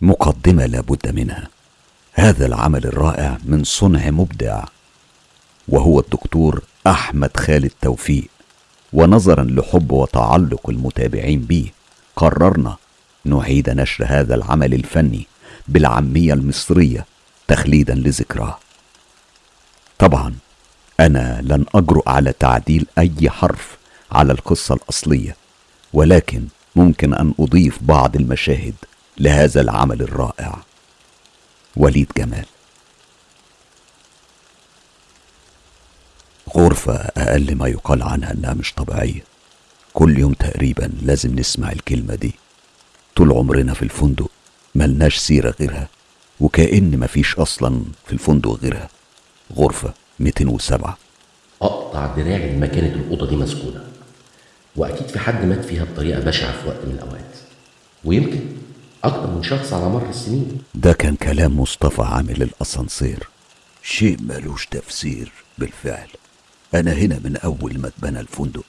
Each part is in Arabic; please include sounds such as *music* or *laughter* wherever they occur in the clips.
مقدمة لابد منها. هذا العمل الرائع من صنع مبدع وهو الدكتور أحمد خالد توفيق. ونظرا لحب وتعلق المتابعين به قررنا نعيد نشر هذا العمل الفني بالعامية المصرية تخليدا لذكراه. طبعا أنا لن أجرؤ على تعديل أي حرف على القصة الأصلية ولكن ممكن أن أضيف بعض المشاهد. لهذا العمل الرائع. وليد جمال. غرفة أقل ما يقال عنها إنها مش طبيعية. كل يوم تقريبا لازم نسمع الكلمة دي. طول عمرنا في الفندق ملناش سيرة غيرها وكأن مفيش أصلا في الفندق غيرها. غرفة 207 أقطع دراعي ما كانت الأوضة دي مسكونة. وأكيد في حد مات فيها بطريقة بشعة في وقت من الأوقات. ويمكن أكتر من شخص على مر السنين. ده كان كلام مصطفى عامل الأسانسير. شيء ملوش تفسير بالفعل. أنا هنا من أول ما اتبنى الفندق.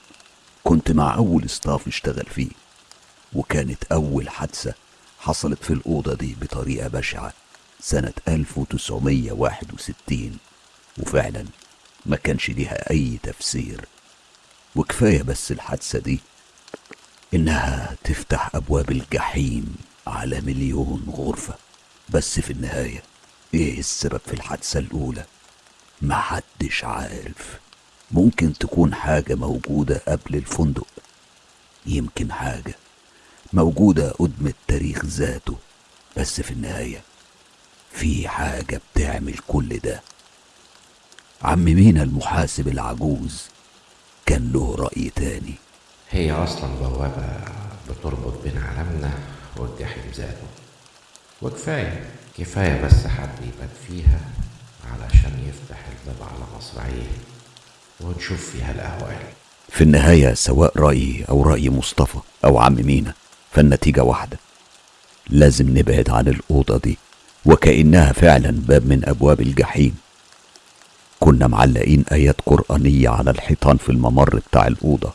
كنت مع أول ستاف اشتغل فيه. وكانت أول حادثة حصلت في الأوضة دي بطريقة بشعة. سنة 1961 وفعلا ما كانش ليها أي تفسير. وكفاية بس الحادثة دي إنها تفتح أبواب الجحيم. على مليون غرفة. بس في النهاية إيه السبب في الحادثة الأولى؟ محدش عارف. ممكن تكون حاجة موجودة قبل الفندق. يمكن حاجة موجودة قدم التاريخ ذاته. بس في النهاية في حاجة بتعمل كل ده. عم مينا المحاسب العجوز كان له رأي تاني. هي أصلا بوابة بتربط بين عالمنا والجحيم ذاته وكفاية كفاية بس حد يبات فيها علشان يفتح الباب على مصراعيه ونشوف فيها الاهوال في النهاية سواء رأيي أو رأي مصطفى أو عم مينا فالنتيجة واحدة. لازم نبعد عن الأوضة دي وكأنها فعلا باب من أبواب الجحيم. كنا معلقين آيات قرآنية على الحيطان في الممر بتاع الأوضة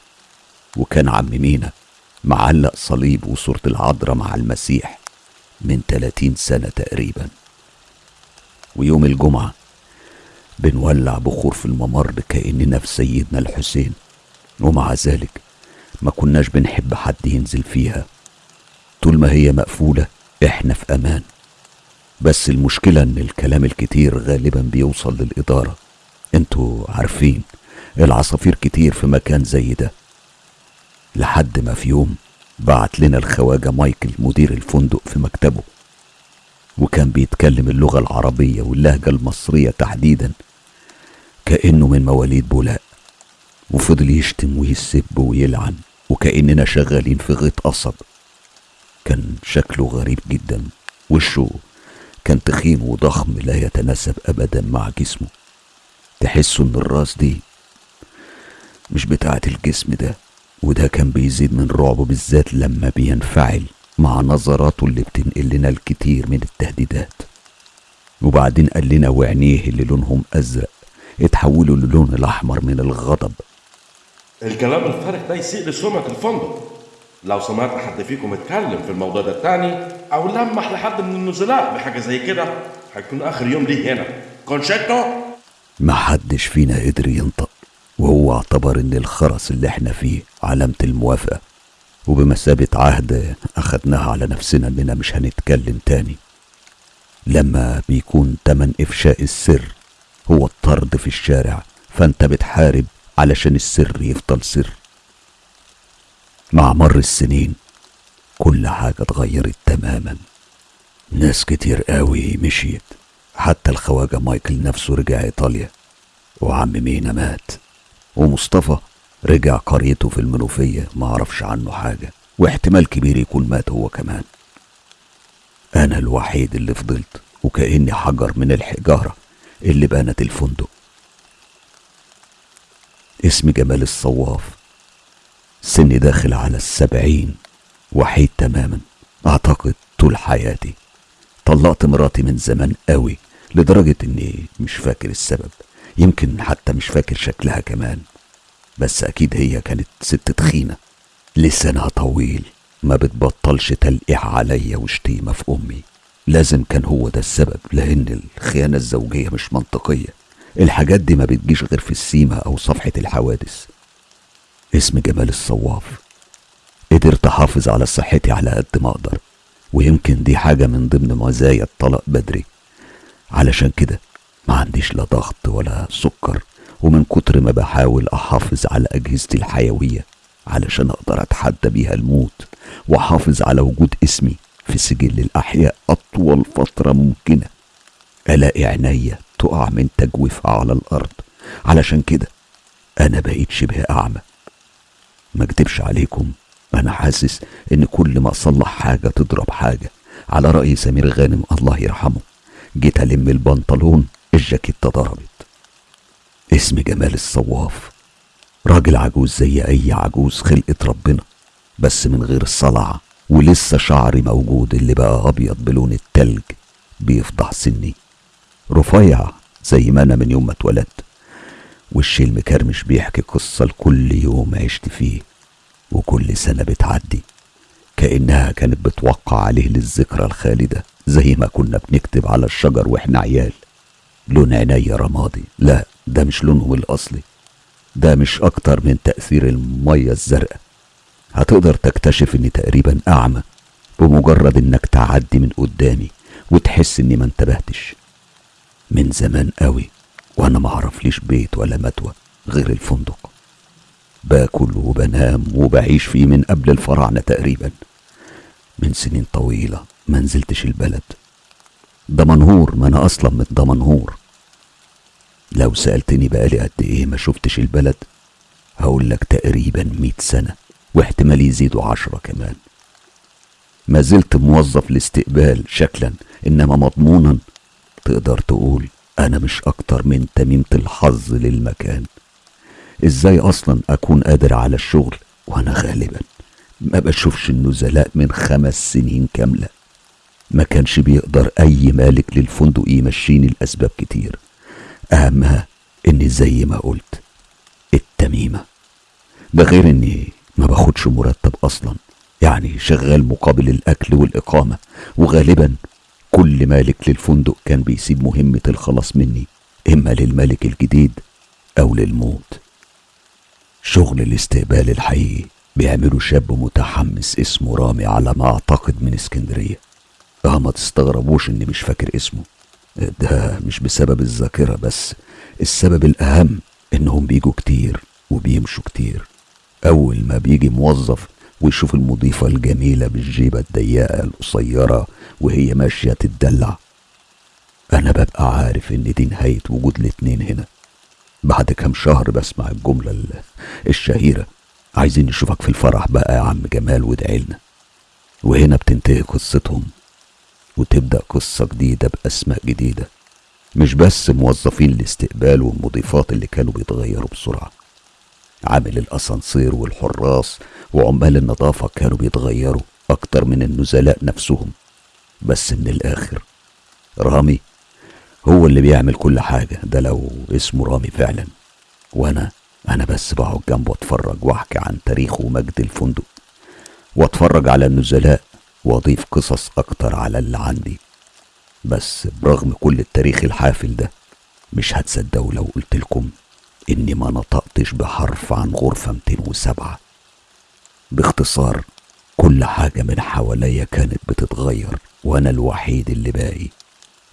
وكان عم مينا معلق صليب وصورة العذراء مع المسيح من 30 سنة تقريبا. ويوم الجمعة بنولع بخور في الممر كأننا في سيدنا الحسين. ومع ذلك ما كناش بنحب حد ينزل فيها. طول ما هي مقفولة إحنا في أمان. بس المشكلة إن الكلام الكتير غالبا بيوصل للإدارة. أنتوا عارفين العصافير كتير في مكان زي ده. لحد ما في يوم بعت لنا الخواجة مايكل مدير الفندق في مكتبه وكان بيتكلم اللغة العربية واللهجة المصرية تحديدا كأنه من مواليد بولاق وفضل يشتم ويسب ويلعن وكأننا شغالين في غيط قصب. كان شكله غريب جدا وشه كان تخين وضخم لا يتناسب أبدا مع جسمه. تحسه إن الراس دي مش بتاعة الجسم ده. وده كان بيزيد من رعبه بالذات لما بينفعل مع نظراته اللي بتنقل لنا الكتير من التهديدات. وبعدين قال لنا وعينيه اللي لونهم أزرق اتحولوا للون الأحمر من الغضب. الكلام الفارغ ده يسيء لسمعة الفندق. لو سمعت حد فيكم اتكلم في الموضوع ده تاني أو لمح لحد من النزلاء بحاجة زي كده هيكون آخر يوم ليه هنا. كونشيتو! محدش فينا قدر ينطق وهو اعتبر إن الخرس اللي إحنا فيه علامة الموافقة. وبمثابة عهد اخدناها على نفسنا إننا مش هنتكلم تاني. لما بيكون تمن إفشاء السر هو الطرد في الشارع فأنت بتحارب علشان السر يفضل سر. مع مر السنين كل حاجة اتغيرت تماما. ناس كتير قوي مشيت. حتى الخواجة مايكل نفسه رجع إيطاليا. وعم مينا مات. ومصطفى رجع قريته في المنوفية ما عرفش عنه حاجة واحتمال كبير يكون مات هو كمان. أنا الوحيد اللي فضلت وكأني حجر من الحجارة اللي بنت الفندق. اسمي جمال الصواف سني داخل على السبعين وحيد تماما أعتقد طول حياتي. طلقت مراتي من زمان قوي لدرجة إني مش فاكر السبب. يمكن حتى مش فاكر شكلها كمان بس أكيد هي كانت ست تخينة. لسانها طويل ما بتبطلش تلقيح عليا وشتيمة في أمي. لازم كان هو ده السبب لأن الخيانة الزوجية مش منطقية. الحاجات دي ما بتجيش غير في السيمة أو صفحة الحوادث. اسم جمال الصواف. قدرت أحافظ على صحتي على قد ما أقدر. ويمكن دي حاجة من ضمن مزايا الطلاق بدري. علشان كده ما عنديش لا ضغط ولا سكر ومن كتر ما بحاول أحافظ على أجهزتي الحيوية علشان أقدر أتحدى بيها الموت وأحافظ على وجود اسمي في سجل الأحياء أطول فترة ممكنة. ألاقي عينيا تقع من تجويفها على الأرض. علشان كده أنا بقيت شبه أعمى. ما أكدبش عليكم أنا حاسس إن كل ما أصلح حاجة تضرب حاجة. على رأي سمير غانم الله يرحمه جيت ألم البنطلون الجاكيتة ضربت اسم جمال الصواف. راجل عجوز زي أي عجوز خلقة ربنا بس من غير الصلع ولسه شعري موجود اللي بقى أبيض بلون التلج. بيفضح سني. رفيع زي ما أنا من يوم ما اتولدت. وشي المكرمش بيحكي قصة لكل يوم عشت فيه. وكل سنة بتعدي. كأنها كانت بتوقع عليه للذكرى الخالدة زي ما كنا بنكتب على الشجر وإحنا عيال. لون عينيا رمادي. لا ده مش لونهم الأصلي. ده مش أكتر من تأثير المية الزرقاء. هتقدر تكتشف إني تقريبا أعمى بمجرد إنك تعدي من قدامي وتحس إني ما انتبهتش. من زمان قوي وأنا معرفليش بيت ولا متوى غير الفندق. باكل وبنام وبعيش فيه من قبل الفراعنة تقريبا. من سنين طويلة ما نزلتش البلد. دمنهور ما أنا أصلا من دمنهور. لو سألتني بقالي قد إيه ما شفتش البلد هقول لك تقريبا مئة سنة واحتمال يزيدوا عشرة كمان. ما زلت موظف الاستقبال شكلا إنما مضمونا تقدر تقول أنا مش أكتر من تميمة الحظ للمكان. إزاي أصلا أكون قادر على الشغل وأنا غالبا؟ ما بشوفش النزلاء من خمس سنين كاملة. ما كانش بيقدر أي مالك للفندق يمشيني لأسباب كتير. أهمها إني زي ما قلت التميمة. ده غير إني ما باخدش مرتب أصلا يعني شغال مقابل الأكل والإقامة وغالبا كل مالك للفندق كان بيسيب مهمة الخلاص مني إما للملك الجديد أو للموت. شغل الاستقبال الحقيقي بيعمله شاب متحمس اسمه رامي على ما أعتقد من اسكندرية. آه ما تستغربوش إني مش فاكر اسمه. ده مش بسبب الذاكرة بس السبب الأهم إنهم بيجوا كتير وبيمشوا كتير. أول ما بيجي موظف ويشوف المضيفة الجميلة بالجيبة الضيقة القصيرة وهي ماشية تتدلع أنا ببقى عارف إن دي نهاية وجود الاتنين هنا. بعد كام شهر بسمع الجملة ال- الشهيرة عايزين نشوفك في الفرح بقى يا عم جمال وادعيلنا وهنا بتنتهي قصتهم. وتبدأ قصة جديدة بأسماء جديدة. مش بس موظفين الاستقبال والمضيفات اللي كانوا بيتغيروا بسرعة. عامل الأسانسير والحراس وعمال النظافة كانوا بيتغيروا أكتر من النزلاء نفسهم. بس من الآخر رامي هو اللي بيعمل كل حاجة. ده لو اسمه رامي فعلا. وأنا أنا بس بقعد جنبه أتفرج وأحكي عن تاريخ ومجد الفندق. وأتفرج على النزلاء وأضيف قصص أكتر على اللي عندي. بس برغم كل التاريخ الحافل ده مش هتصدقوا لو قلت لكم إني ما نطقتش بحرف عن غرفة 207 باختصار كل حاجة من حواليا كانت بتتغير وأنا الوحيد اللي باقي.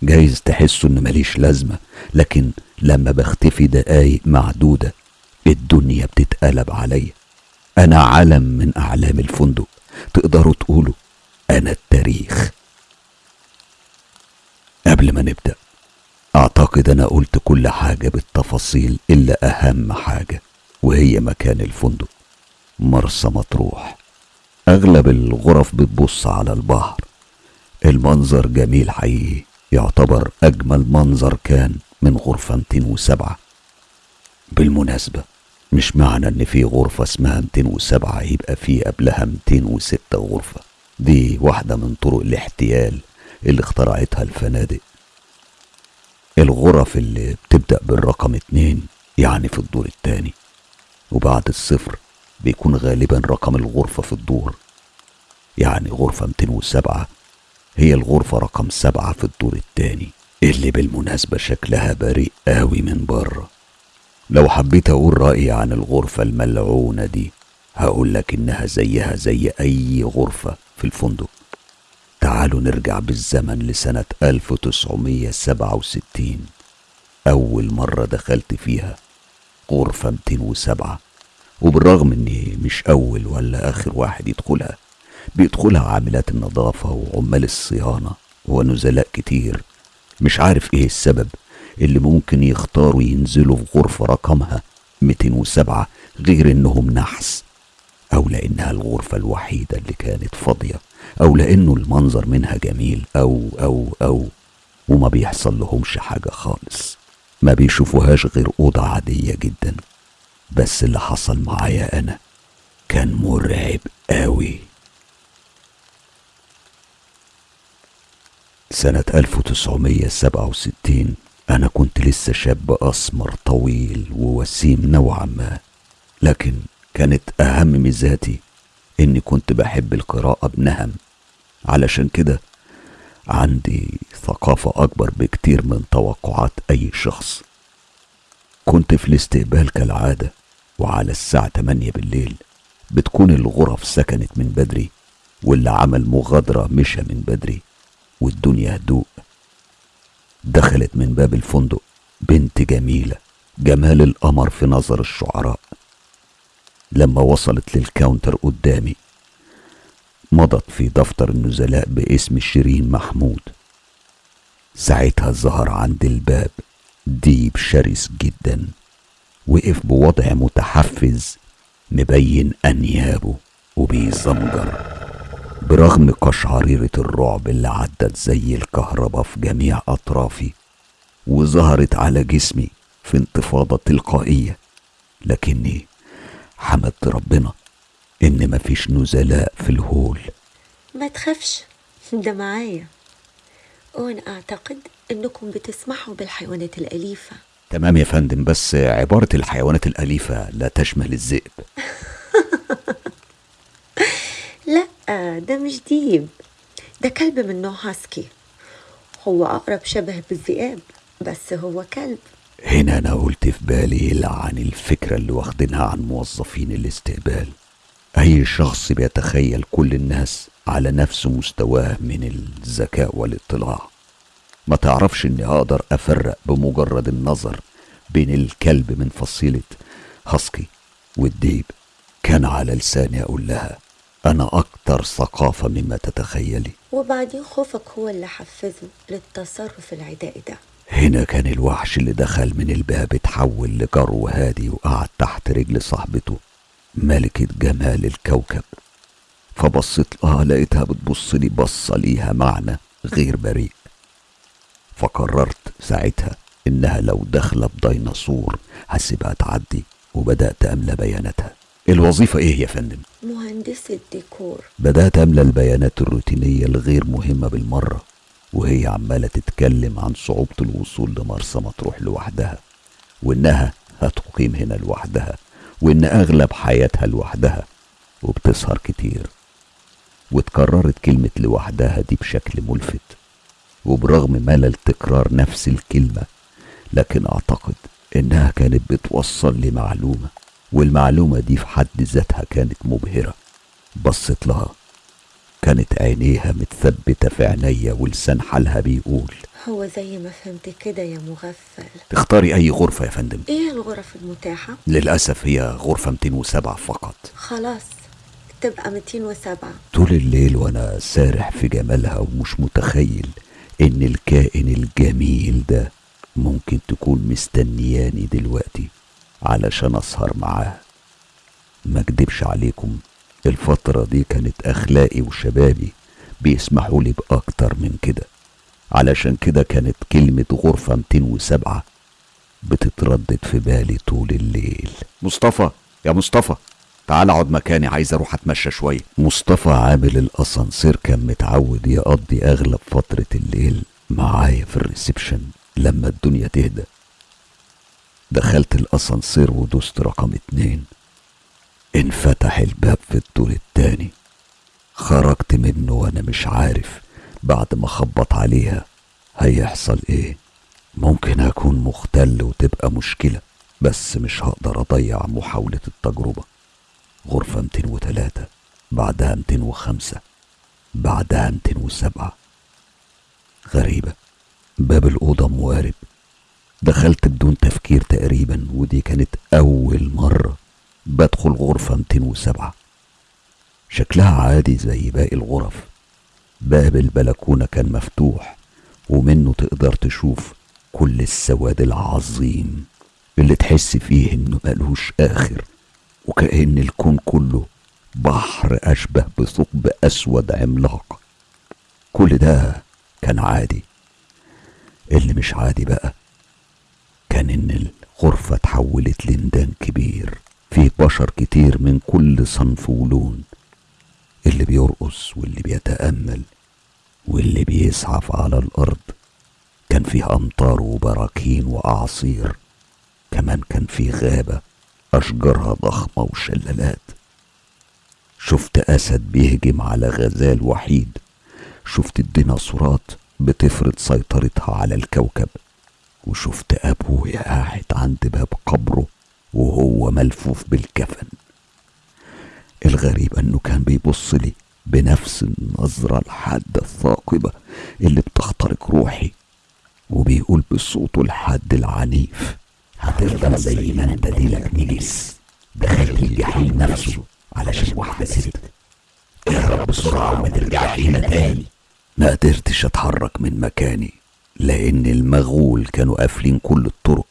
جايز تحسوا إن ماليش لازمة لكن لما بختفي دقايق معدودة الدنيا بتتقلب عليا. أنا علم من أعلام الفندق تقدروا تقولوا أنا التاريخ. قبل ما نبدأ أعتقد أنا قلت كل حاجة بالتفاصيل إلا أهم حاجة وهي مكان الفندق مرسى مطروح. أغلب الغرف بتبص على البحر. المنظر جميل حقيقي يعتبر أجمل منظر كان من غرفة 207 بالمناسبة مش معنى إن في غرفة اسمها 207 يبقى في قبلها 206 غرفة. دي واحدة من طرق الاحتيال اللي اخترعتها الفنادق. الغرف اللي بتبدأ بالرقم اتنين يعني في الدور التاني وبعد الصفر بيكون غالبا رقم الغرفة في الدور. يعني غرفة 207 هي الغرفة رقم سبعة في الدور التاني اللي بالمناسبة شكلها بريء قوي من بره. لو حبيت أقول رأيي عن الغرفة الملعونة دي هقول لك إنها زيها زي أي غرفة. في الفندق. تعالوا نرجع بالزمن لسنة 1967 أول مرة دخلت فيها غرفة 207 وبالرغم إني مش أول ولا آخر واحد يدخلها بيدخلها عاملات النظافة وعمال الصيانة ونزلاء كتير. مش عارف إيه السبب اللي ممكن يختاروا ينزلوا في غرفة رقمها 207 غير إنهم نحس. أو لأنها الغرفة الوحيدة اللي كانت فاضية أو لأنه المنظر منها جميل أو أو أو وما بيحصل لهمش حاجة خالص. ما بيشوفوهاش غير أوضة عادية جدا. بس اللي حصل معايا أنا كان مرعب قوي سنة 1967 أنا كنت لسه شاب أسمر طويل ووسيم نوعا ما لكن كانت أهم ميزاتي إني كنت بحب القراءة بنهم. علشان كده عندي ثقافة أكبر بكتير من توقعات أي شخص. كنت في الاستقبال كالعادة وعلى الساعة 8 بالليل بتكون الغرف سكنت من بدري واللي عمل مغادرة مشى من بدري والدنيا هدوء. دخلت من باب الفندق بنت جميلة جمال القمر في نظر الشعراء. لما وصلت للكاونتر قدامي. مضت في دفتر النزلاء باسم شيرين محمود. ساعتها ظهر عند الباب ديب شرس جدا وقف بوضع متحفز مبين أنيابه وبيزمجر. برغم قشعريرة الرعب اللي عدت زي الكهرباء في جميع أطرافي وظهرت على جسمي في انتفاضة تلقائية لكني حمدت ربنا إن مفيش نزلاء في الهول. ما تخافش ده معايا. وأنا أعتقد إنكم بتسمحوا بالحيوانات الأليفة. تمام يا فندم بس عبارة الحيوانات الأليفة لا تشمل الذئب. *laughs* لا ده مش ديب ده كلب من نوع هاسكي. هو أقرب شبه بالذئاب بس هو كلب. هنا أنا قلت في بالي لعن الفكرة اللي واخدينها عن موظفين الاستقبال. أي شخص بيتخيل كل الناس على نفس مستواه من الذكاء والاطلاع. ما تعرفش إني أقدر أفرق بمجرد النظر بين الكلب من فصيلة هاسكي والديب. كان على لساني أقول لها أنا أكتر ثقافة مما تتخيلي. وبعدين خوفك هو اللي حفزه للتصرف العدائي ده. هنا كان الوحش اللي دخل من الباب اتحول لجرو هادي وقعد تحت رجل صاحبته ملكة جمال الكوكب. فبصيت لها لقيتها بتبص لي بصة ليها معنى غير بريء. فقررت ساعتها إنها لو داخلة بديناصور هسيبها تعدي وبدأت أملى بياناتها. الوظيفة إيه يا فندم؟ مهندسة ديكور بدأت أملى البيانات الروتينية الغير مهمة بالمرة. وهي عمالة تتكلم عن صعوبة الوصول لمرسى مطروح لوحدها وإنها هتقيم هنا لوحدها وإن أغلب حياتها لوحدها وبتسهر كتير. وتكررت كلمة لوحدها دي بشكل ملفت وبرغم ملل تكرار نفس الكلمة لكن أعتقد إنها كانت بتوصل لي معلومة والمعلومة دي في حد ذاتها كانت مبهرة بصت لها. كانت عينيها متثبتة في عينيا ولسان حالها بيقول. هو زي ما فهمت كده يا مغفل. تختاري أي غرفة يا فندم؟ إيه الغرف المتاحة؟ للأسف هي غرفة 207 فقط. خلاص تبقى 207 طول الليل وأنا سارح في جمالها ومش متخيل إن الكائن الجميل ده ممكن تكون مستنياني دلوقتي علشان أسهر معاها ما أكدبش عليكم. الفترة دي كانت أخلاقي وشبابي بيسمحوا لي بأكتر من كده. علشان كده كانت كلمة غرفة 207 بتتردد في بالي طول الليل. مصطفى يا مصطفى تعال اقعد مكاني عايز أروح اتمشى شوية. مصطفى عامل الأسانسير كان متعود يقضي أغلب فترة الليل معايا في الريسبشن لما الدنيا تهدى. دخلت الأسانسير ودوست رقم اتنين. انفتح الباب في الدور التاني. خرجت منه وأنا مش عارف بعد ما خبط عليها هيحصل إيه. ممكن أكون مختل وتبقى مشكلة بس مش هقدر أضيع محاولة التجربة. غرفة 203 بعدها 205 بعدها 207 غريبة. باب الأوضة موارب. دخلت بدون تفكير تقريبا ودي كانت أول مرة. بدخل غرفة 207 شكلها عادي زي باقي الغرف. باب البلكونة كان مفتوح ومنه تقدر تشوف كل السواد العظيم اللي تحس فيه إنه ملوش آخر وكأن الكون كله بحر أشبه بثقب أسود عملاق. كل ده كان عادي. اللي مش عادي بقى كان إن الغرفة اتحولت لندان كبير. فيه بشر كتير من كل صنف ولون اللي بيرقص واللي بيتأمل واللي بيزحف على الأرض. كان فيه أمطار وبراكين وأعاصير كمان كان فيه غابة أشجارها ضخمة وشلالات. شفت أسد بيهجم على غزال وحيد. شفت الديناصورات بتفرض سيطرتها على الكوكب. وشفت أبويا قاعد عند باب قبره وهو ملفوف بالكفن. الغريب أنه كان بيبص لي بنفس النظرة الحادة الثاقبة اللي بتخترق روحي وبيقول بصوته الحاد العنيف هتفضل زي ما انت ديلك نجس. دخلت الجحيم نفسه علشان واحدة ست. اهرب بسرعة وما ترجعش هنا تاني. ما قدرتش أتحرك من مكاني لأن المغول كانوا قافلين كل الطرق.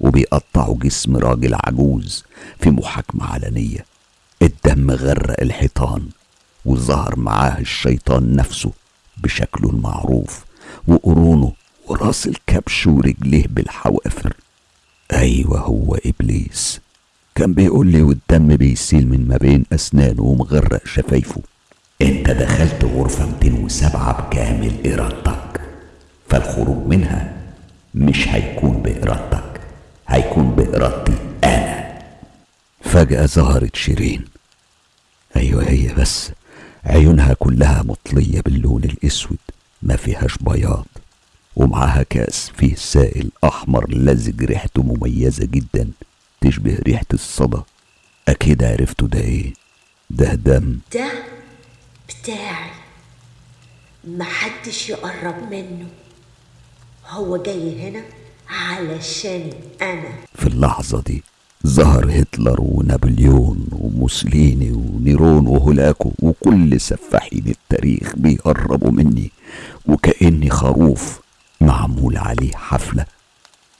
وبيقطعوا جسم راجل عجوز في محاكمة علنية. الدم غرق الحيطان وظهر معاه الشيطان نفسه بشكله المعروف وقرونه وراس الكبش ورجليه بالحوافر. أيوه هو إبليس. كان بيقول لي والدم بيسيل من ما بين اسنانه ومغرق شفايفه. أنت دخلت غرفة 207 بكامل إرادتك فالخروج منها مش هيكون بإرادتك. هيكون بإرادتي أنا. فجأة ظهرت شيرين. أيوة هي بس. عيونها كلها مطلية باللون الأسود. ما فيهاش بياض. ومعاها كأس فيه سائل أحمر لزج ريحته مميزة جدا. تشبه ريحة الصدى. أكيد عرفتوا ده إيه؟ ده دم. ده بتاعي محدش يقرب منه. هو جاي هنا علشان أنا. في اللحظة دي ظهر هتلر ونابليون وموسوليني ونيرون وهولاكو وكل سفاحين التاريخ بيقربوا مني. وكأني خروف معمول عليه حفلة.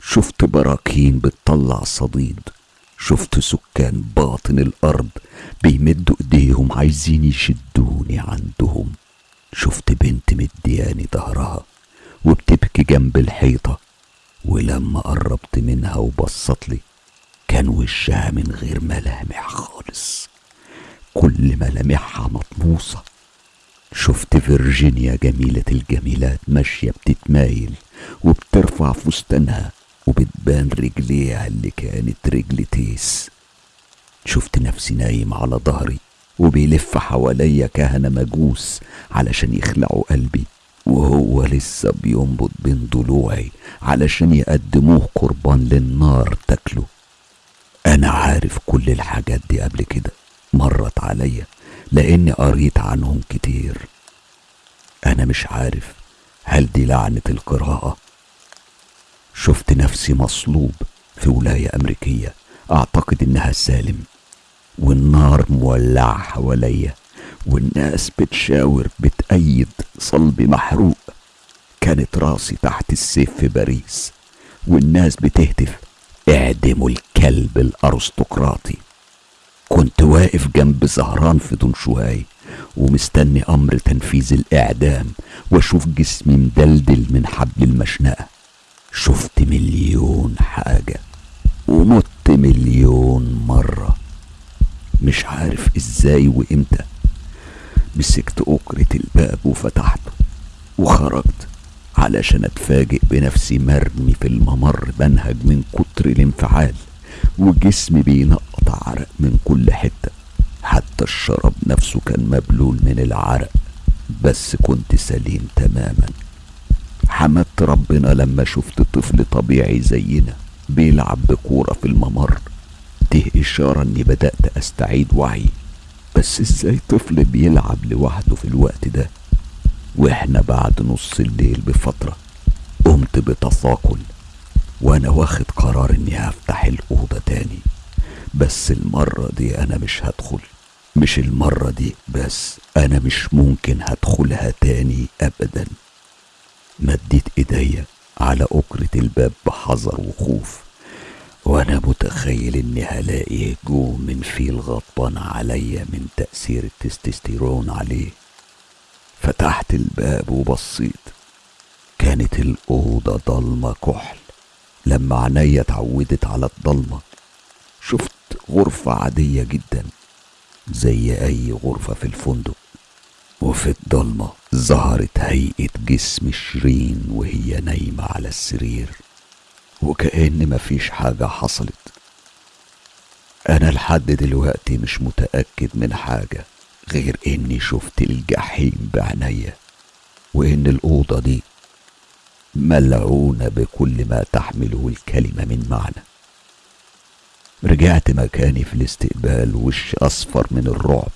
شفت براكين بتطلع صديد. شفت سكان باطن الأرض بيمدوا إيديهم عايزين يشدوني عندهم. شفت بنت مدياني ظهرها وبتبكي جنب الحيطة. ولما قربت منها وبصت لي كان وشها من غير ملامح خالص. كل ملامحها مطموسة. شفت فيرجينيا جميلة الجميلات ماشية بتتمايل وبترفع فستانها وبتبان رجليها اللي كانت رجل تيس. شفت نفسي نايم على ظهري وبيلف حواليا كهنة مجوس علشان يخلعوا قلبي. وهو لسه بينبض بين ضلوعي علشان يقدموه قربان للنار تاكله. أنا عارف كل الحاجات دي قبل كده مرت عليا لأني قريت عنهم كتير. أنا مش عارف هل دي لعنة القراءة. شفت نفسي مصلوب في ولاية أمريكية أعتقد إنها سالم والنار مولعة حواليا. والناس بتشاور بتأيد صلبي محروق. كانت راسي تحت السيف في باريس والناس بتهتف. اعدموا الكلب الارستقراطي. كنت واقف جنب زهران في دنشواي ومستني أمر تنفيذ الإعدام وأشوف جسمي مدلدل من حبل المشنقة. شفت مليون حاجة ومت مليون مرة. مش عارف إزاي وإمتى. مسكت أكرة الباب وفتحته وخرجت علشان أتفاجئ بنفسي مرمي في الممر بنهج من كتر الانفعال وجسمي بينقط عرق من كل حتة. حتى الشراب نفسه كان مبلول من العرق بس كنت سليم تماما. حمدت ربنا لما شفت طفل طبيعي زينا بيلعب بكورة في الممر. دي إشارة إني بدأت أستعيد وعي. بس إزاي طفل بيلعب لوحده في الوقت ده؟ وإحنا بعد نص الليل بفترة قمت بتثاقل وأنا واخد قرار إني هفتح الأوضة تاني. بس المرة دي أنا مش هدخل مش المرة دي بس أنا مش ممكن هدخلها تاني أبدا. مديت إيديا على أكرة الباب بحذر وخوف. وأنا متخيل إني هلاقي هجوم من فيل غضبان عليا من تأثير التستوستيرون عليه. فتحت الباب وبصيت. كانت الأوضة ضلمة كحل. لما عينيا اتعودت على الضلمة شفت غرفة عادية جدا زي أي غرفة في الفندق. وفي الضلمة ظهرت هيئة جسم شيرين وهي نايمة على السرير. وكأن مفيش حاجة حصلت. أنا لحد دلوقتي مش متأكد من حاجة غير إني شفت الجحيم بعينيا وإن الأوضة دي ملعونة بكل ما تحمله الكلمة من معنى. رجعت مكاني في الاستقبال وش أصفر من الرعب.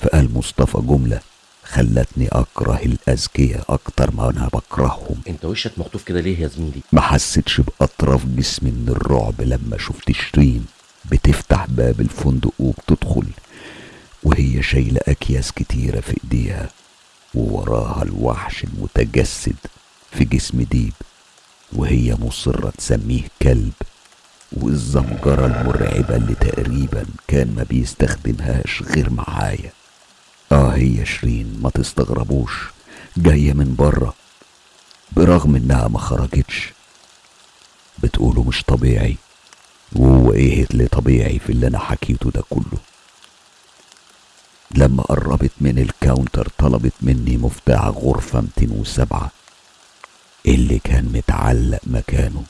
فقال مصطفى جملة خلتني أكره الأذكياء أكتر ما أنا بكرههم. أنت وشك مخطوف كده ليه يا زميلي؟ ما حسيتش بأطراف جسمي من الرعب لما شفت شيرين بتفتح باب الفندق وبتدخل وهي شايلة أكياس كتيرة في إيديها ووراها الوحش المتجسد في جسم ديب وهي مصرة تسميه كلب والزمجرة المرعبة اللي تقريبا كان ما بيستخدمهاش غير معايا. آه هي شيرين ما تستغربوش. جاية من بره برغم إنها ما خرجتش. بتقولوا مش طبيعي. وهو إيه اللي طبيعي في اللي أنا حكيته ده كله؟ لما قربت من الكاونتر طلبت مني مفتاح غرفة 207 اللي كان متعلق مكانه.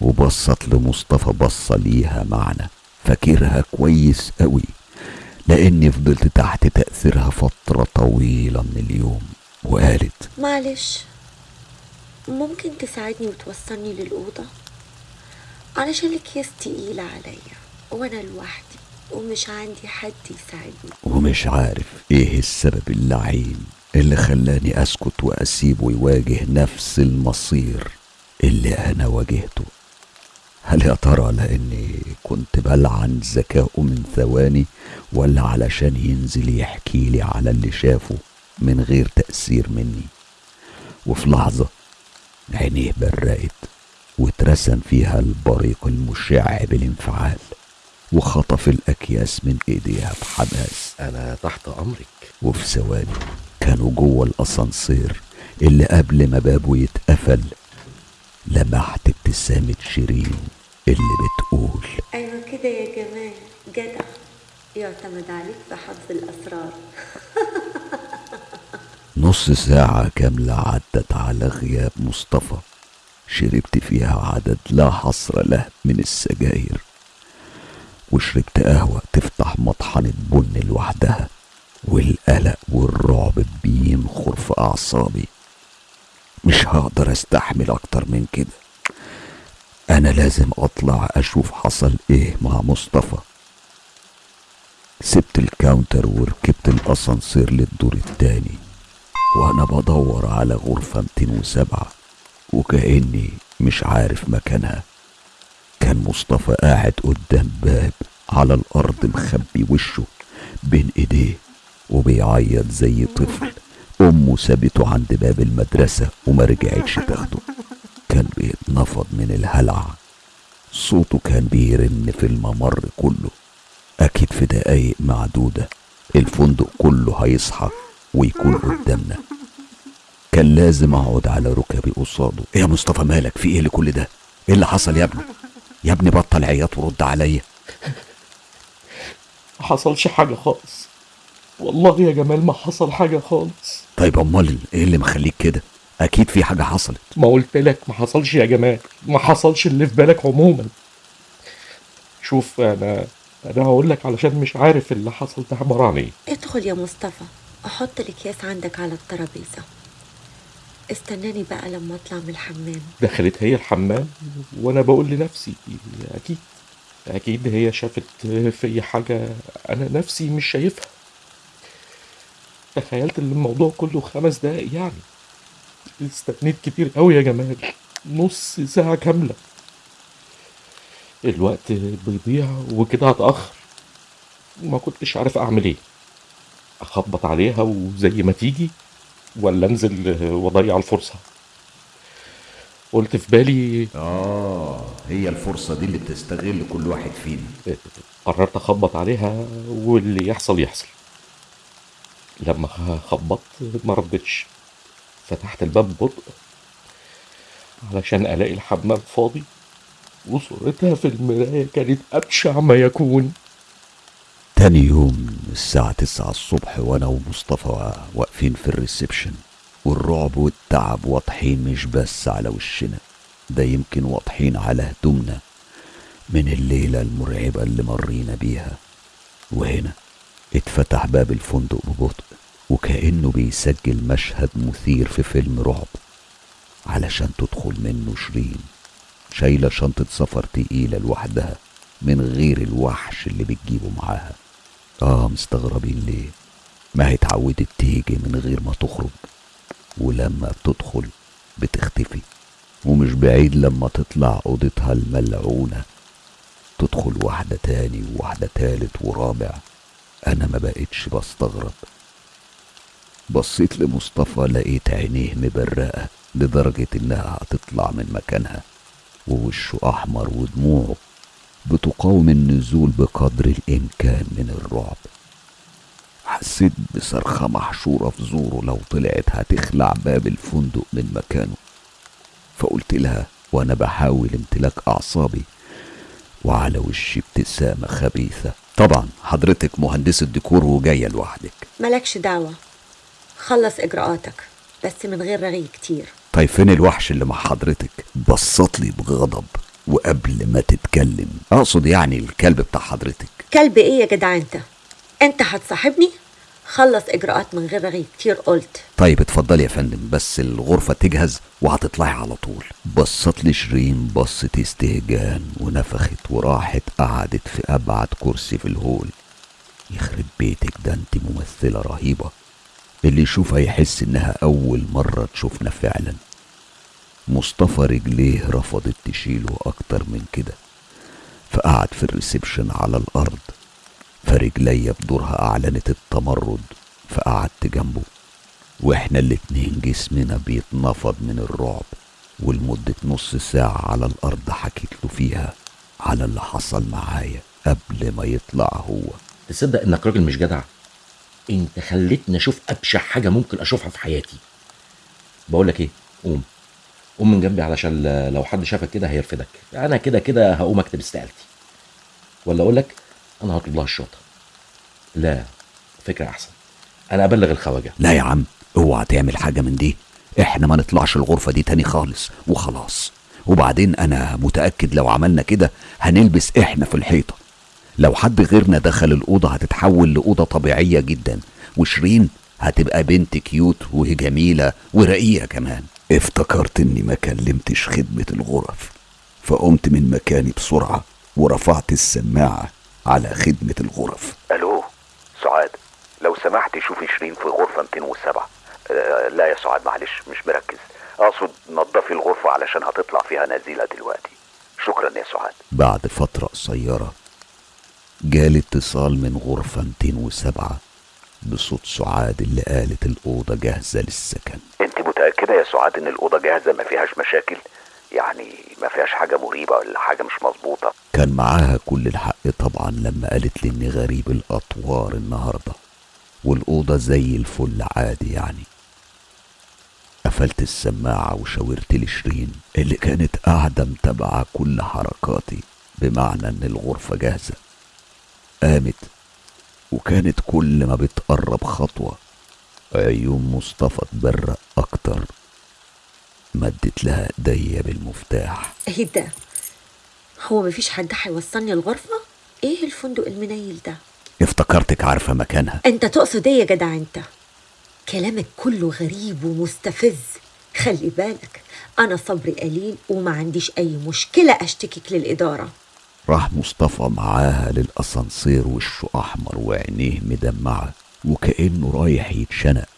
وبصت لمصطفى بصة ليها معنى. فاكرها كويس قوي لأني فضلت تحت تأثيرها فترة طويلة من اليوم. وقالت معلش ممكن تساعدني وتوصلني للأوضة؟ علشان الأكياس تقيلة عليا وأنا لوحدي ومش عندي حد يساعدني. ومش عارف إيه السبب اللعين اللي خلاني أسكت واسيبه يواجه نفس المصير اللي أنا واجهته. هل يا ترى لأني كنت بلعن ذكائه من ثواني ولا علشان ينزل يحكي لي على اللي شافه من غير تأثير مني؟ وفي لحظة عينيه برقت واترسم فيها البريق المشع بالانفعال وخطف الأكياس من إيديها بحماس. أنا تحت أمرك. وفي ثواني كانوا جوه الأسانسير اللي قبل ما بابه يتقفل لمحت ابتسامة شيرين. اللي بتقول. أيوة كده يا جمال. جدع. يعتمد عليك في حفظ الأسرار. *laughs* نص ساعة كاملة عدت على غياب مصطفى. شربت فيها عدد لا حصر له من السجاير. وشربت قهوة تفتح مطحنة بن لوحدها. والقلق والرعب بينخر في أعصابي. مش هقدر أستحمل أكتر من كده. أنا لازم أطلع أشوف حصل إيه مع مصطفى. سبت الكاونتر وركبت الأسانسير للدور التاني وأنا بدور على غرفة 207 وكأني مش عارف مكانها. كان مصطفى قاعد قدام باب على الأرض مخبي وشه بين إيديه وبيعيط زي طفل أمه سابته عند باب المدرسة وما رجعتش تاخده. كان بيتنفض من الهلع. صوته كان بيرن في الممر كله. أكيد في دقايق معدودة الفندق كله هيصحى ويكون قدامنا. كان لازم أقعد على ركبي قصاده. إيه يا مصطفى مالك؟ في إيه لكل ده؟ إيه اللي حصل يا ابني؟ يا ابني بطل عياط ورد عليا. ما حصلش حاجة خالص. والله يا جمال ما حصل حاجة خالص. طيب أمال إيه اللي مخليك كده؟ أكيد في حاجة حصلت. ما قلت لك ما حصلش يا جمال. ما حصلش اللي في بالك عموما. شوف أنا أنا هقول لك علشان مش عارف اللي حصل ده عبارة عن إيه. ادخل يا مصطفى. حط الأكياس عندك على الترابيزة. استناني بقى لما أطلع من الحمام. دخلت هي الحمام وأنا بقول لنفسي أكيد أكيد هي شافت في حاجة أنا نفسي مش شايفها. تخيلت إن الموضوع كله خمس دقايق يعني. استنيت كتير قوي يا جمال. نص ساعة كاملة. الوقت بيضيع وكده هتأخر. ما كنتش عارف أعمل إيه. أخبط عليها وزي ما تيجي ولا أنزل واضيع الفرصة. قلت في بالي آه هي الفرصة دي اللي بتستغل كل واحد فينا. قررت أخبط عليها واللي يحصل يحصل. لما خبطت ما ردتش. فتحت الباب ببطء علشان ألاقي الحمام فاضي وصورتها في المراية كانت أبشع ما يكون. تاني يوم الساعة تسعة الصبح وأنا ومصطفى واقفين في الريسبشن والرعب والتعب واضحين مش بس على وشنا ده يمكن واضحين على هدومنا من الليلة المرعبة اللي مرينا بيها. وهنا اتفتح باب الفندق ببطء. وكأنه بيسجل مشهد مثير في فيلم رعب علشان تدخل منه شيرين. شايلة شنطة سفر تقيلة لوحدها من غير الوحش اللي بتجيبه معاها. آه مستغربين ليه؟ ما هي اتعودت تيجي من غير ما تخرج. ولما بتدخل بتختفي. ومش بعيد لما تطلع أوضتها الملعونة. تدخل واحدة تاني وواحدة تالت ورابع. أنا ما بقتش بستغرب. بصيت لمصطفى لقيت عينيه مبرقة لدرجة إنها هتطلع من مكانها ووشه أحمر ودموعه بتقاوم النزول بقدر الإمكان من الرعب. حسيت بصرخة محشورة في زوره لو طلعت هتخلع باب الفندق من مكانه. فقلت لها وأنا بحاول امتلاك أعصابي وعلى وشي ابتسامة خبيثة. طبعا حضرتك مهندسة ديكور وجاية لوحدك. مالكش دعوة. خلص إجراءاتك بس من غير رغي كتير. طيب فين الوحش اللي مع حضرتك؟ بصت لي بغضب وقبل ما تتكلم. أقصد يعني الكلب بتاع حضرتك. كلب إيه يا جدع أنت أنت هتصاحبني؟ خلص إجراءات من غير رغي كتير قلت. طيب اتفضلي يا فندم بس الغرفة تجهز وهتطلعي على طول. بصت لي شيرين بصة استهجان ونفخت وراحت قعدت في أبعد كرسي في الهول. يخرب بيتك ده أنت ممثلة رهيبة. اللي يشوفها يحس إنها أول مرة تشوفنا فعلا. مصطفى رجليه رفضت تشيله أكتر من كده. فقعد في الريسبشن على الأرض. فرجليا بدورها أعلنت التمرد. فقعدت جنبه. وإحنا الاتنين جسمنا بيتنفض من الرعب. ولمدة نص ساعة على الأرض حكيت له فيها على اللي حصل معايا قبل ما يطلع هو. تصدق إنك راجل مش جدع. انت خليتني أشوف أبشع حاجة ممكن أشوفها في حياتي. بقول لك إيه؟ قوم. قوم من جنبي علشان لو حد شافك كده هيرفدك. أنا كده كده هقوم أكتب استقالتي. ولا أقول لك أنا هطلب لها الشرطة. لا فكرة أحسن. أنا أبلغ الخواجة. لا يا عم اوعى تعمل حاجة من دي. إحنا ما نطلعش الغرفة دي تاني خالص وخلاص. وبعدين أنا متأكد لو عملنا كده هنلبس إحنا في الحيطة. لو حد غيرنا دخل الأوضة هتتحول لأوضة طبيعية جدا وشيرين هتبقى بنت كيوت وجميلة ورقيقة كمان. افتكرت إني ما كلمتش خدمة الغرف فقمت من مكاني بسرعة ورفعت السماعة على خدمة الغرف. ألو سعاد لو سمحت شوفي شيرين في غرفة 207 آه لا يا سعاد معلش مش مركز. أقصد نظفي الغرفة علشان هتطلع فيها نزيلة دلوقتي. شكرا يا سعاد. بعد فترة قصيرة جالي اتصال من غرفة 207 بصوت سعاد اللي قالت الأوضة جاهزة للسكن. أنت متأكدة يا سعاد إن الأوضة جاهزة؟ ما فيهاش مشاكل؟ يعني ما فيهاش حاجة مريبة ولا حاجة مش مظبوطة؟ كان معاها كل الحق طبعا لما قالت لي اني غريب الأطوار النهاردة. والأوضة زي الفل عادي يعني. قفلت السماعة وشاورت لشيرين اللي كانت قاعدة متابعة كل حركاتي بمعنى إن الغرفة جاهزة. قامت وكانت كل ما بتقرب خطوة عيون مصطفى تبرق أكتر. مدت لها ايديا بالمفتاح إيه ده؟ هو مفيش حد هيوصلني الغرفة؟ إيه الفندق المنيل ده؟ افتكرتك عارفة مكانها. أنت تقصد إيه يا جدع أنت؟ كلامك كله غريب ومستفز. خلي بالك أنا صبري قليل وما عنديش أي مشكلة أشتكك للإدارة. راح مصطفى معاها للأسانسير وشه أحمر وعينيه مدمعة وكأنه رايح يتشنق.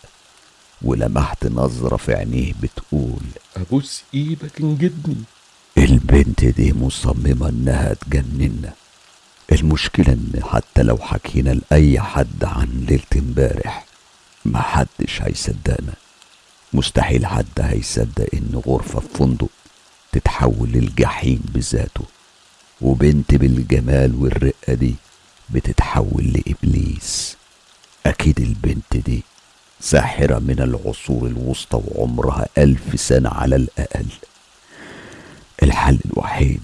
ولمحت نظرة في عينيه بتقول أبوس إيدك انجدني البنت دي مصممة إنها تجننا المشكلة إن حتى لو حكينا لأي حد عن ليلة امبارح محدش هيصدقنا. مستحيل حد هيصدق إن غرفة في فندق تتحول للجحيم بذاته. وبنت بالجمال والرقة دي بتتحول لإبليس. أكيد البنت دي ساحرة من العصور الوسطى وعمرها ألف سنة على الأقل. الحل الوحيد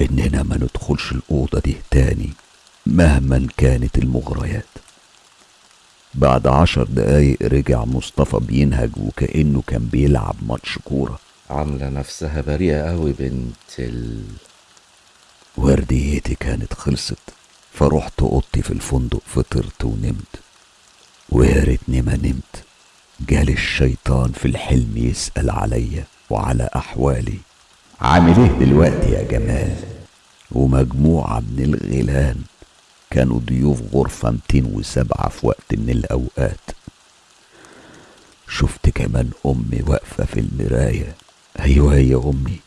إننا ما ندخلش الأوضة دي تاني مهما كانت المغريات. بعد عشر دقايق رجع مصطفى بينهج وكأنه كان بيلعب ماتش كورة. عاملة نفسها بريئة قوي بنت ال... ورديتي كانت خلصت فرحت أوضتي في الفندق فطرت ونمت. ويا ريتني ما نمت. جالي الشيطان في الحلم يسأل عليا وعلى أحوالي عامل إيه دلوقتي يا جمال؟ ومجموعة من الغيلان كانوا ضيوف غرفة 207 في وقت من الأوقات. شفت كمان أمي واقفة في المراية. أيوة هي أمي.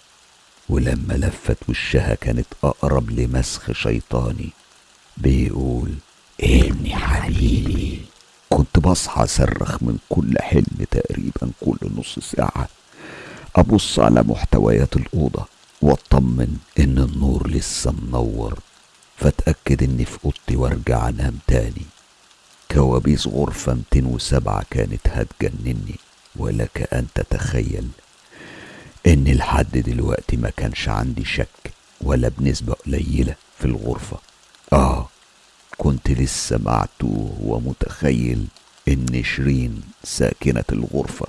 ولما لفت وشها كانت أقرب لمسخ شيطاني. بيقول ابني حبيبي كنت بصحى أصرخ من كل حلم تقريبا كل نص ساعة. أبص على محتويات الأوضة وأطمن إن النور لسه منور. فأتأكد إني في أوضتي وأرجع أنام تاني. كوابيس غرفة 207 كانت هتجنني ولك أن تتخيل إن لحد دلوقتي ما كانش عندي شك ولا بنسبة قليلة في الغرفة. آه كنت لسه معتوه ومتخيل إن شيرين ساكنة الغرفة.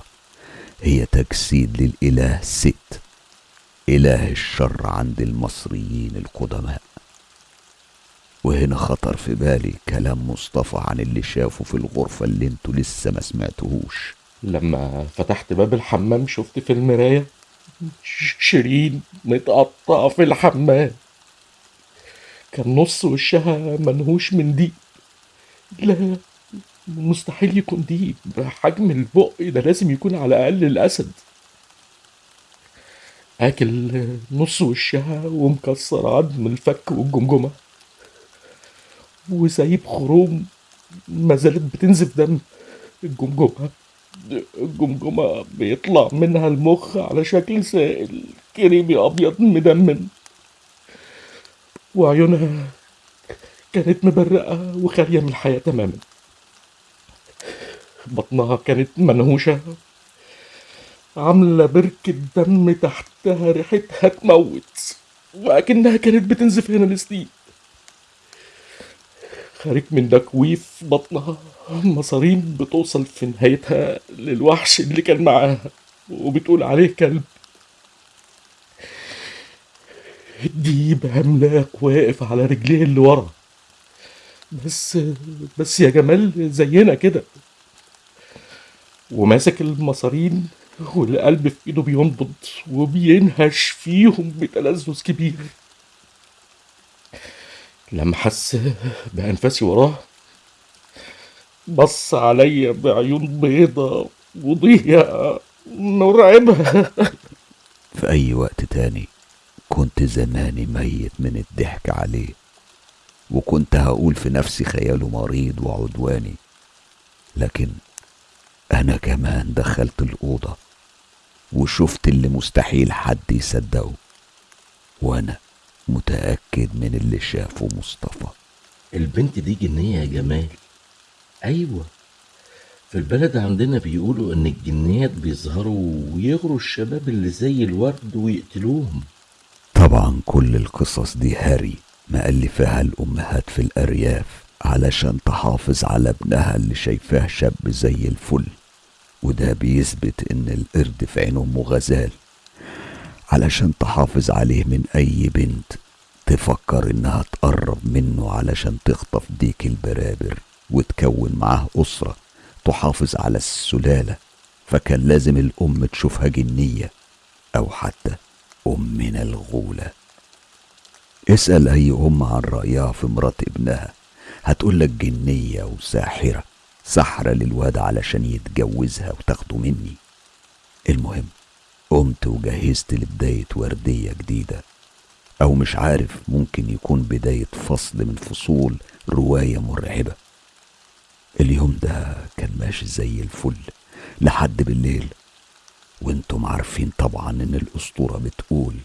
هي تجسيد للإله ست. إله الشر عند المصريين القدماء. وهنا خطر في بالي كلام مصطفى عن اللي شافه في الغرفة اللي أنتوا لسه ما سمعتوهوش لما فتحت باب الحمام شفت في المراية شيرين متقطعة في الحمام. كان نص وشها منهوش من ديب لا مستحيل يكون ديب حجم البق ده لازم يكون على الأقل الأسد. آكل نص وشها ومكسر عظم الفك والجمجمة. وسايب خروم ما زالت بتنزف دم الجمجمة. الجمجمة بيطلع منها المخ على شكل سائل. كريمي أبيض مدمم وعيونها كانت مبرقة وخالية من الحياة تماما. بطنها كانت منهوشة. عاملة بركة دم تحتها ريحتها تموت. وأكنها كانت بتنزف هنا لسنين خارج من تكويف بطنها. مصارين بتوصل في نهايتها للوحش اللي كان معاها وبتقول عليه كلب. الديب عملاق واقف على رجليه اللي ورا. بس بس يا جمال زينا كده. وماسك المصارين والقلب في إيده بينبض وبينهش فيهم بتلذذ كبير. لما حس بأنفاسي وراه بص عليا بعيون بيضة وضيقة مرعبة في أي وقت تاني كنت زماني ميت من الضحك عليه وكنت هقول في نفسي خياله مريض وعدواني لكن أنا كمان دخلت الأوضة وشفت اللي مستحيل حد يصدقه وأنا متأكد من اللي شافه مصطفى. البنت دي جنية يا جمال. أيوة. في البلد عندنا بيقولوا إن الجنيات بيظهروا ويغروا الشباب اللي زي الورد ويقتلوهم. طبعا كل القصص دي هري مألفاها الأمهات في الأرياف علشان تحافظ على ابنها اللي شايفاه شاب زي الفل. وده بيثبت إن القرد في عين أمه غزال علشان تحافظ عليه من أي بنت تفكر إنها تقرب منه علشان تخطف ديك البرابر. وتكون معاه أسرة تحافظ على السلالة فكان لازم الأم تشوفها جنية أو حتى أمنا الغولة. اسأل أي أم عن رأيها في مرات ابنها. هتقولك جنية وساحرة سحرة للواد علشان يتجوزها وتاخده مني. المهم قمت وجهزت لبداية وردية جديدة. أو مش عارف ممكن يكون بداية فصل من فصول رواية مرعبة. اليوم ده كان ماشي زي الفل لحد بالليل. وأنتم عارفين طبعا إن الأسطورة بتقول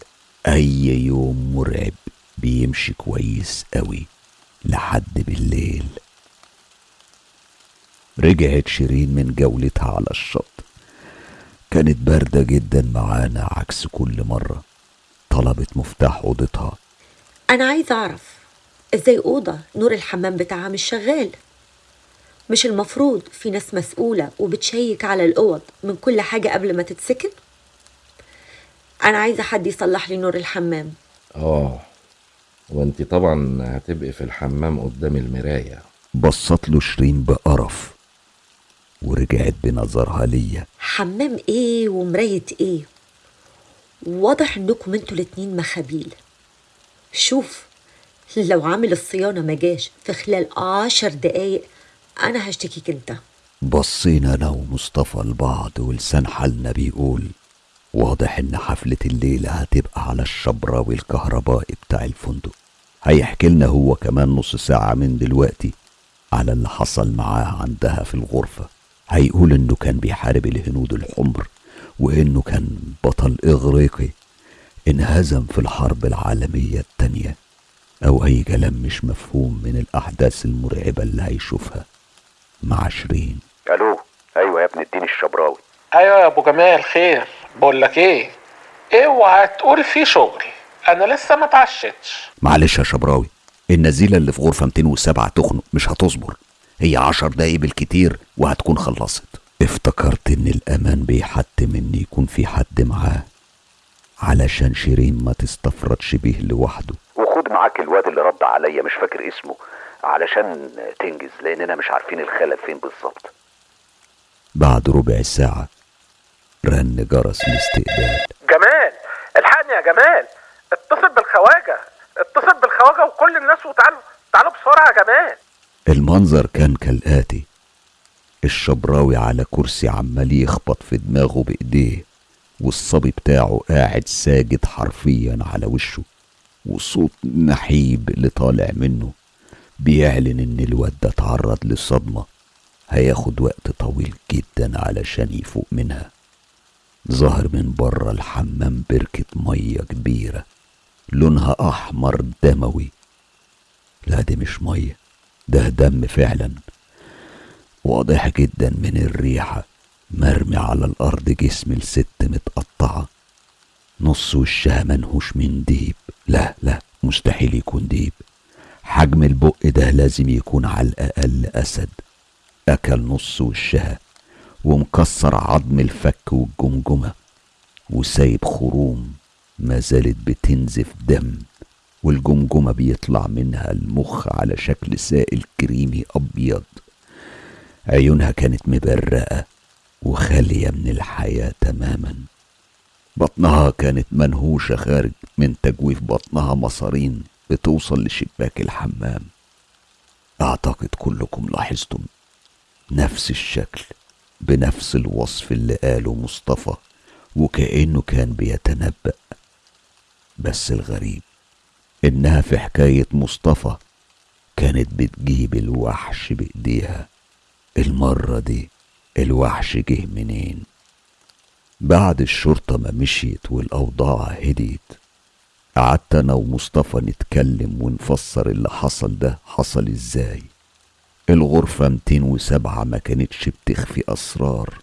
أي يوم مرعب بيمشي كويس قوي لحد بالليل. رجعت شيرين من جولتها على الشط. كانت باردة جدا معانا عكس كل مرة. طلبت مفتاح أوضتها. أنا عايزة أعرف إزاي أوضة نور الحمام بتاعها مش شغال؟ مش المفروض في ناس مسؤولة وبتشيك على الأوض من كل حاجة قبل ما تتسكن؟ أنا عايزة حد يصلح لي نور الحمام. آه وانت طبعا هتبقي في الحمام قدام المراية. بصت له شيرين بقرف ورجعت بنظرها ليا. حمام إيه ومراية إيه؟ واضح إنكم أنتوا الاتنين مخابيل. شوف لو عامل الصيانة ما جاش في خلال عشر دقايق أنا هشتكيك أنت. بصينا أنا ومصطفى لبعض ولسان حالنا بيقول واضح إن حفلة الليلة هتبقى على الشبراوي الكهربائي بتاع الفندق. هيحكي لنا هو كمان نص ساعة من دلوقتي على اللي حصل معاه عندها في الغرفة. هيقول إنه كان بيحارب الهنود الحمر وإنه كان بطل إغريقي انهزم في الحرب العالمية التانية. أو أي كلام مش مفهوم من الأحداث المرعبة اللي هيشوفها. مع شيرين ألو؟ أيوه يا ابن الدين الشبراوي. أيوه يا أبو جمال خير. بقول لك إيه؟ اوعى تقول في شغل. أنا لسه ما اتعشتش. معلش يا شبراوي النزيلة اللي في غرفة 207 تخنق مش هتصبر. هي عشر دقايق بالكتير وهتكون خلصت. افتكرت إن الأمان بيحتم إن يكون في حد معاه علشان شيرين ما تستفردش بيه لوحده. وخد معاك الواد اللي رد عليا مش فاكر اسمه. علشان تنجز لأننا مش عارفين الخلل فين بالظبط. بعد ربع ساعة رن جرس الاستقبال جمال! الحقني يا جمال! اتصل بالخواجة! اتصل بالخواجة وكل الناس وتعالوا تعالوا بسرعة يا جمال! المنظر كان كالآتي. الشبراوي على كرسي عمال يخبط في دماغه بإيديه والصبي بتاعه قاعد ساجد حرفيا على وشه وصوت نحيب اللي طالع منه. بيعلن إن الواد ده اتعرض لصدمة. هياخد وقت طويل جدا علشان يفوق منها. ظهر من بره الحمام بركة مية كبيرة. لونها أحمر دموي. لا دي مش مية. ده دم فعلا. واضح جدا من الريحة. مرمي على الأرض جسم الست متقطعة. نص وشها منهوش من ديب. لا لا مستحيل يكون ديب. حجم البق ده لازم يكون على الأقل أسد. أكل نص وشها ومكسر عظم الفك والجمجمة وسايب خروم ما زالت بتنزف دم والجمجمة بيطلع منها المخ على شكل سائل كريمي أبيض. عيونها كانت مبرقة وخالية من الحياة تماما. بطنها كانت منهوشة خارج من تجويف بطنها مصارين. بتوصل لشباك الحمام. أعتقد كلكم لاحظتم نفس الشكل بنفس الوصف اللي قاله مصطفى وكأنه كان بيتنبأ. بس الغريب إنها في حكاية مصطفى كانت بتجيب الوحش بإيديها. المرة دي الوحش جه منين؟ بعد الشرطة ما مشيت والأوضاع هديت. قعدت أنا ومصطفى نتكلم ونفسر اللي حصل ده حصل إزاي. الغرفة 207 ما كانتش بتخفي أسرار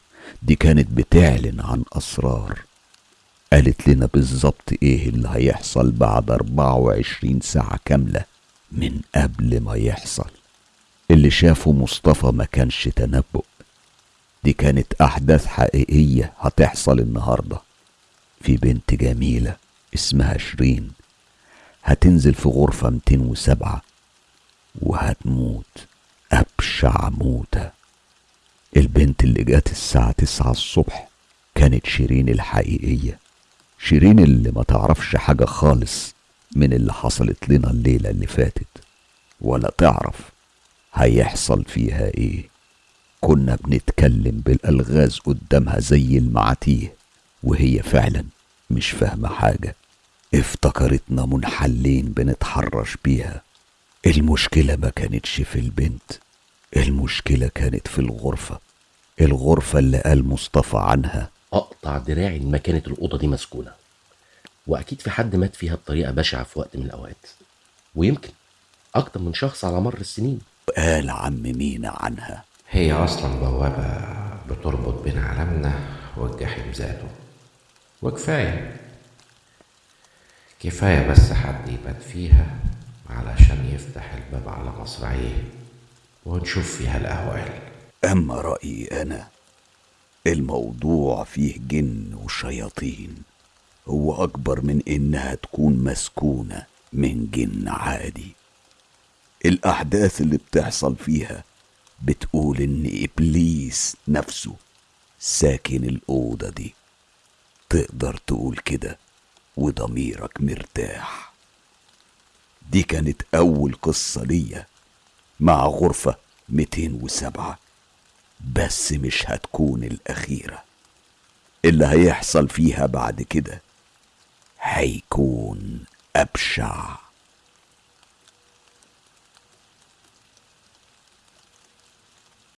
دي كانت بتعلن عن أسرار. قالت لنا بالظبط إيه اللي هيحصل بعد 24 ساعة كاملة من قبل ما يحصل. اللي شافه مصطفى ما كانش تنبؤ. دي كانت أحداث حقيقية هتحصل النهاردة. في بنت جميلة. اسمها شيرين هتنزل في غرفة 207 وهتموت أبشع موتة. البنت اللي جات الساعة تسعة الصبح كانت شيرين الحقيقية. شيرين اللي ما تعرفش حاجة خالص من اللي حصلت لنا الليلة اللي فاتت ولا تعرف هيحصل فيها إيه. كنا بنتكلم بالألغاز قدامها زي المعاتيه وهي فعلا مش فاهمة حاجة. افتكرتنا منحلين بنتحرش بيها. المشكلة ما كانتش في البنت المشكلة كانت في الغرفة الغرفة اللي قال مصطفى عنها. أقطع دراعي إن ما كانت الأوضة دي مسكونة. وأكيد في حد مات فيها بطريقة بشعة في وقت من الأوقات. ويمكن أكتر من شخص على مر السنين. قال عم مينا عنها. هي أصلا بوابة بتربط بين عالمنا والجحيم ذاته. وكفاية. كفاية بس حد يبات فيها علشان يفتح الباب على مصراعيه ونشوف فيها الأهوال. أما رأيي أنا الموضوع فيه جن وشياطين. هو أكبر من إنها تكون مسكونة من جن عادي. الأحداث اللي بتحصل فيها بتقول إن إبليس نفسه ساكن الأوضة دي. تقدر تقول كده؟ وضميرك مرتاح. دي كانت أول قصة ليا مع غرفة 207 بس مش هتكون الأخيرة. اللي هيحصل فيها بعد كده هيكون أبشع.